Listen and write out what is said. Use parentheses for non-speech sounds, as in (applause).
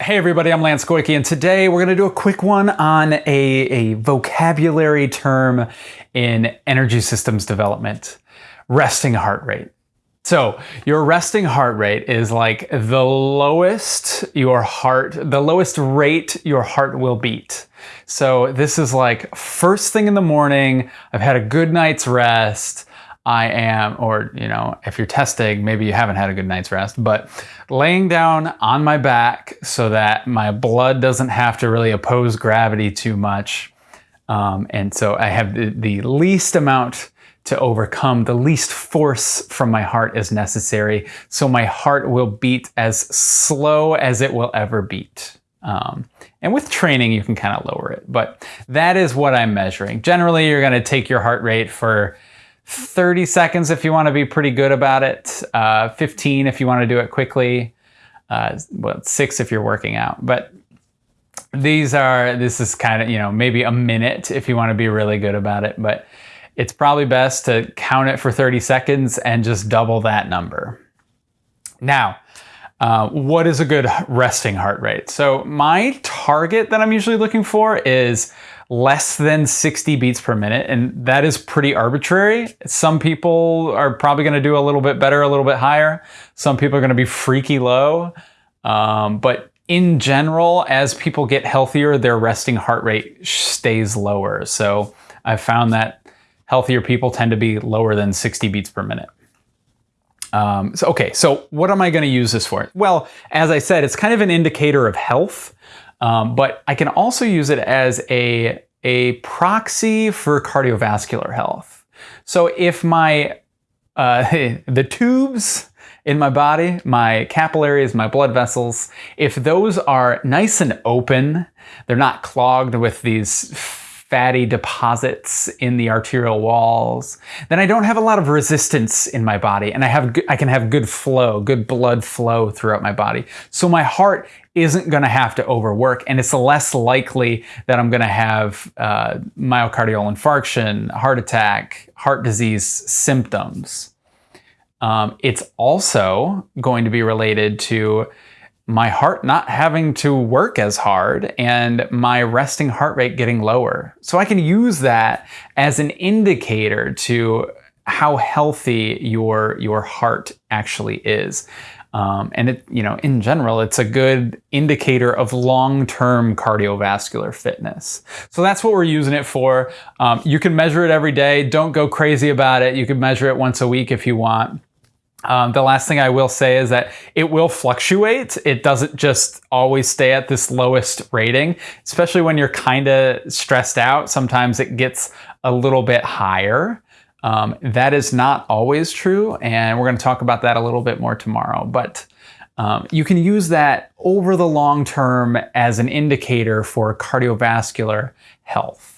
Hey everybody, I'm Lance Goyke, and today we're going to do a quick one on a, a vocabulary term in energy systems development, resting heart rate. So your resting heart rate is like the lowest your heart, the lowest rate your heart will beat. So this is like first thing in the morning, I've had a good night's rest, I am, or you know, if you're testing, maybe you haven't had a good night's rest, but laying down on my back so that my blood doesn't have to really oppose gravity too much. Um, and so I have the, the least amount to overcome, the least force from my heart is necessary. So my heart will beat as slow as it will ever beat. Um, and with training, you can kind of lower it, but that is what I'm measuring. Generally, you're going to take your heart rate for 30 seconds if you want to be pretty good about it, uh, 15 if you want to do it quickly, uh, well, six if you're working out. But these are, this is kind of, you know, maybe a minute if you want to be really good about it. But it's probably best to count it for 30 seconds and just double that number. Now, uh, what is a good resting heart rate? So my target that I'm usually looking for is less than 60 beats per minute, and that is pretty arbitrary. Some people are probably going to do a little bit better, a little bit higher. Some people are going to be freaky low. Um, but in general, as people get healthier, their resting heart rate stays lower. So I've found that healthier people tend to be lower than 60 beats per minute. Um, so, okay, so what am I going to use this for? Well, as I said, it's kind of an indicator of health. Um, but I can also use it as a, a proxy for cardiovascular health. So if my, uh, (laughs) the tubes in my body, my capillaries, my blood vessels, if those are nice and open, they're not clogged with these fatty deposits in the arterial walls, then I don't have a lot of resistance in my body and I have I can have good flow, good blood flow throughout my body. So my heart isn't going to have to overwork and it's less likely that I'm going to have uh, myocardial infarction, heart attack, heart disease symptoms. Um, it's also going to be related to my heart not having to work as hard and my resting heart rate getting lower. So I can use that as an indicator to how healthy your, your heart actually is. Um, and it, you know, in general, it's a good indicator of long-term cardiovascular fitness. So that's what we're using it for. Um, you can measure it every day. Don't go crazy about it. You can measure it once a week if you want. Um, the last thing I will say is that it will fluctuate. It doesn't just always stay at this lowest rating, especially when you're kind of stressed out. Sometimes it gets a little bit higher. Um, that is not always true, and we're going to talk about that a little bit more tomorrow. But um, you can use that over the long term as an indicator for cardiovascular health.